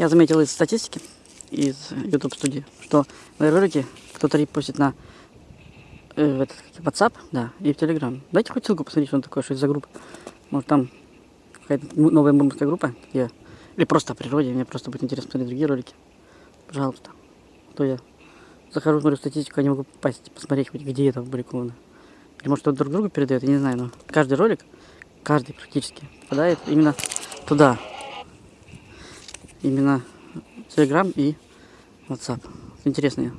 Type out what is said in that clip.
Я заметил из статистики, из YouTube студии, что мои ролики кто-то репостит на э, этот, WhatsApp, да, и в Telegram. Дайте хоть ссылку посмотреть, что он такое, что это за группа. Может там какая-то новая мурманская группа, где... или просто о природе, мне просто будет интересно посмотреть другие ролики. Пожалуйста. А То я захожу, смотрю статистику, я не могу попасть, посмотреть, хоть где это опубликовано. Или может кто друг другу передает, я не знаю, но каждый ролик, каждый практически, попадает именно туда. Именно Telegram и WhatsApp. Интересно.